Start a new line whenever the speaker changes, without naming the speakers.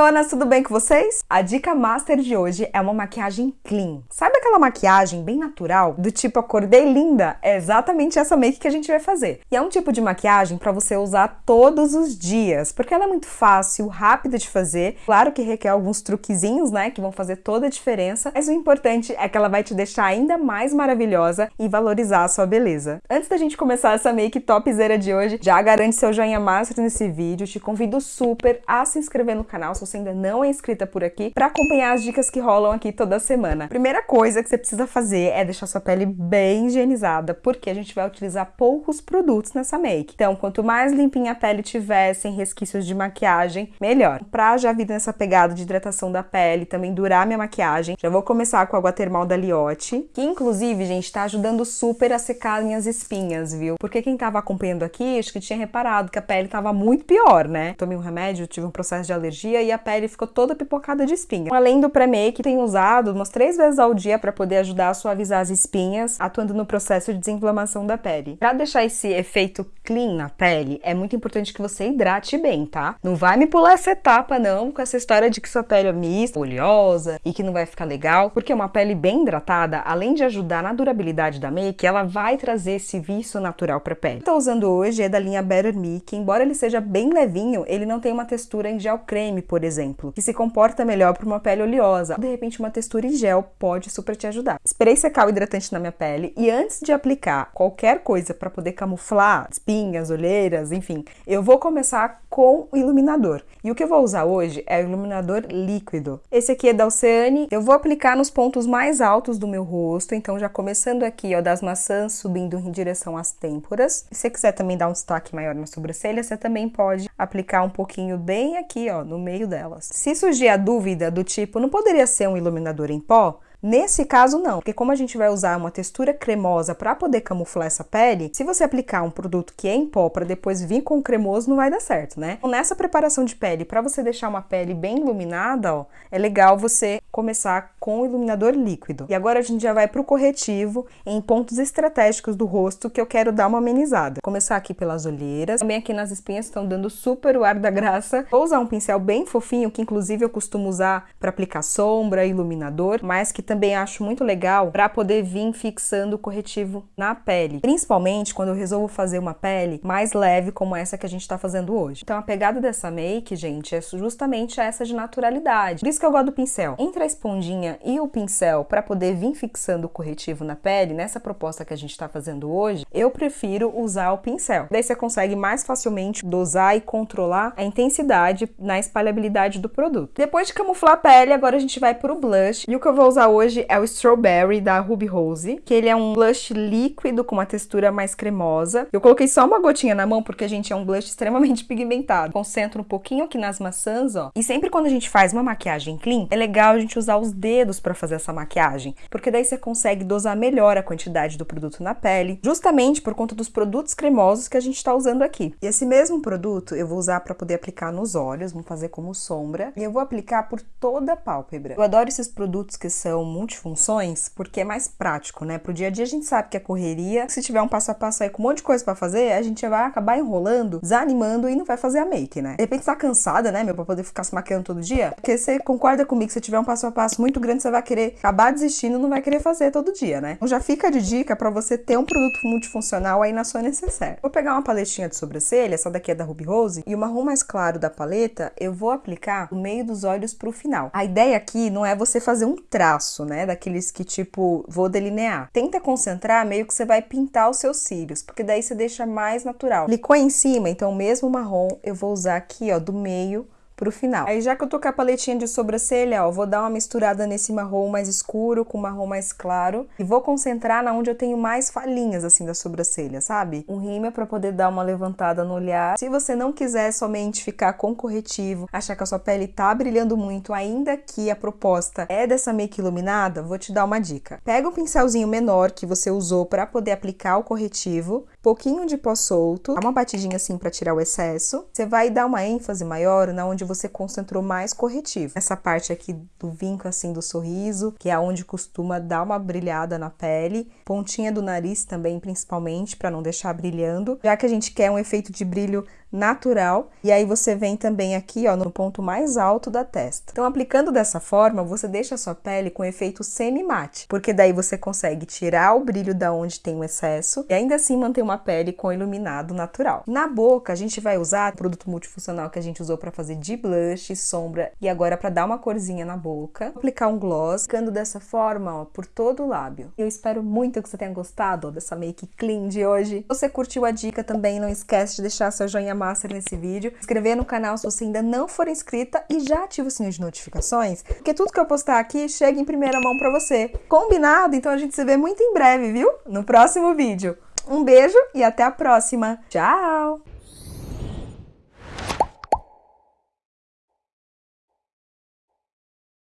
lindonas, tudo bem com vocês? A dica master de hoje é uma maquiagem clean. Sabe aquela maquiagem bem natural, do tipo acordei linda? É exatamente essa make que a gente vai fazer. E é um tipo de maquiagem para você usar todos os dias, porque ela é muito fácil, rápida de fazer. Claro que requer alguns truquezinhos, né, que vão fazer toda a diferença, mas o importante é que ela vai te deixar ainda mais maravilhosa e valorizar a sua beleza. Antes da gente começar essa make topzera de hoje, já garante seu joinha master nesse vídeo, te convido super a se inscrever no canal se você ainda não é inscrita por aqui para acompanhar as dicas que rolam aqui toda semana. Primeira coisa que você precisa fazer é deixar sua pele bem higienizada, porque a gente vai utilizar poucos produtos nessa make. Então, quanto mais limpinha a pele tiver, sem resquícios de maquiagem, melhor. Pra já vir nessa pegada de hidratação da pele, também durar minha maquiagem, já vou começar com a água termal da Liotte, que inclusive, gente, tá ajudando super a secar minhas espinhas, viu? Porque quem tava acompanhando aqui, acho que tinha reparado que a pele tava muito pior, né? Tomei um remédio, tive um processo de alergia e a pele ficou toda pipocada de espinha. Além do pré-make, tenho usado umas três vezes ao dia para poder ajudar a suavizar as espinhas, atuando no processo de desinflamação da pele. Para deixar esse efeito clean na pele, é muito importante que você hidrate bem, tá? Não vai me pular essa etapa não, com essa história de que sua pele é mista, oleosa e que não vai ficar legal, porque uma pele bem hidratada, além de ajudar na durabilidade da make, ela vai trazer esse vício natural para pele. Estou usando hoje é da linha Better Me, que embora ele seja bem levinho, ele não tem uma textura em gel creme, por exemplo, que se comporta melhor para uma pele oleosa. De repente, uma textura em gel pode super te ajudar. Esperei secar o hidratante na minha pele e antes de aplicar qualquer coisa para poder camuflar espinhas, olheiras, enfim, eu vou começar com o iluminador. E o que eu vou usar hoje é o iluminador líquido. Esse aqui é da Oceane. Eu vou aplicar nos pontos mais altos do meu rosto, então já começando aqui, ó, das maçãs, subindo em direção às têmporas. Se você quiser também dar um destaque maior na sobrancelha, você também pode aplicar um pouquinho bem aqui, ó, no meio delas. Se surgir a dúvida do tipo, não poderia ser um iluminador em pó? Nesse caso, não, porque como a gente vai usar uma textura cremosa para poder camuflar essa pele, se você aplicar um produto que é em pó para depois vir com cremoso, não vai dar certo, né? Então, nessa preparação de pele, para você deixar uma pele bem iluminada, ó, é legal você começar com o iluminador líquido. E agora a gente já vai para o corretivo em pontos estratégicos do rosto que eu quero dar uma amenizada. Começar aqui pelas olheiras, também aqui nas espinhas estão dando super o ar da graça. Vou usar um pincel bem fofinho, que inclusive eu costumo usar para aplicar sombra, iluminador, mas que também acho muito legal para poder vir fixando o corretivo na pele, principalmente quando eu resolvo fazer uma pele mais leve como essa que a gente está fazendo hoje. Então a pegada dessa make, gente, é justamente essa de naturalidade. Por isso que eu gosto do pincel. Entre esponjinha e o pincel para poder vir fixando o corretivo na pele, nessa proposta que a gente está fazendo hoje, eu prefiro usar o pincel. Daí você consegue mais facilmente dosar e controlar a intensidade na espalhabilidade do produto. Depois de camuflar a pele, agora a gente vai para o blush. E o que eu vou usar hoje é o Strawberry da Ruby Rose, que ele é um blush líquido com uma textura mais cremosa. Eu coloquei só uma gotinha na mão porque, a gente, é um blush extremamente pigmentado. Concentro um pouquinho aqui nas maçãs, ó. E sempre quando a gente faz uma maquiagem clean, é legal a gente usar os dedos para fazer essa maquiagem, porque daí você consegue dosar melhor a quantidade do produto na pele, justamente por conta dos produtos cremosos que a gente está usando aqui. E esse mesmo produto eu vou usar para poder aplicar nos olhos, vamos fazer como sombra, e eu vou aplicar por toda a pálpebra. Eu adoro esses produtos que são multifunções porque é mais prático, né? Pro dia a dia a gente sabe que é correria, se tiver um passo a passo aí com um monte de coisa para fazer, a gente vai acabar enrolando, desanimando e não vai fazer a make, né? De repente tá cansada, né, meu, pra poder ficar se maquiando todo dia, porque você concorda comigo que se tiver um passo a passo muito grande, você vai querer acabar desistindo, não vai querer fazer todo dia, né? Então já fica de dica para você ter um produto multifuncional aí na sua necessaire. Vou pegar uma paletinha de sobrancelha, essa daqui é da Ruby Rose, e o marrom mais claro da paleta, eu vou aplicar no meio dos olhos pro final. A ideia aqui não é você fazer um traço, né? Daqueles que tipo, vou delinear. Tenta concentrar meio que você vai pintar os seus cílios, porque daí você deixa mais natural. Licou em cima, então mesmo marrom eu vou usar aqui, ó, do meio pro final. Aí já que eu tô com a paletinha de sobrancelha, ó, vou dar uma misturada nesse marrom mais escuro com marrom mais claro e vou concentrar na onde eu tenho mais falhinhas assim da sobrancelha, sabe? Um rímel para poder dar uma levantada no olhar. Se você não quiser somente ficar com corretivo, achar que a sua pele tá brilhando muito, ainda que a proposta é dessa make iluminada, vou te dar uma dica. Pega o pincelzinho menor que você usou para poder aplicar o corretivo, pouquinho de pó solto, dá uma batidinha assim para tirar o excesso. Você vai dar uma ênfase maior na onde você concentrou mais corretivo. Essa parte aqui do vinco assim do sorriso, que é onde costuma dar uma brilhada na pele, pontinha do nariz também principalmente para não deixar brilhando, já que a gente quer um efeito de brilho natural. E aí você vem também aqui, ó, no ponto mais alto da testa. Então, aplicando dessa forma, você deixa a sua pele com efeito semi-mate, porque daí você consegue tirar o brilho da onde tem o excesso e ainda assim manter uma pele com iluminado natural. Na boca, a gente vai usar o produto multifuncional que a gente usou para fazer de blush, sombra e agora para dar uma corzinha na boca. Aplicar um gloss, ficando dessa forma, ó, por todo o lábio. Eu espero muito que você tenha gostado ó, dessa make clean de hoje. Se você curtiu a dica também, não esquece de deixar seu joinha master nesse vídeo, inscrever no canal se você ainda não for inscrita e já ativa o sininho de notificações, porque tudo que eu postar aqui chega em primeira mão para você. Combinado? Então a gente se vê muito em breve, viu? No próximo vídeo. Um beijo e até a próxima. Tchau!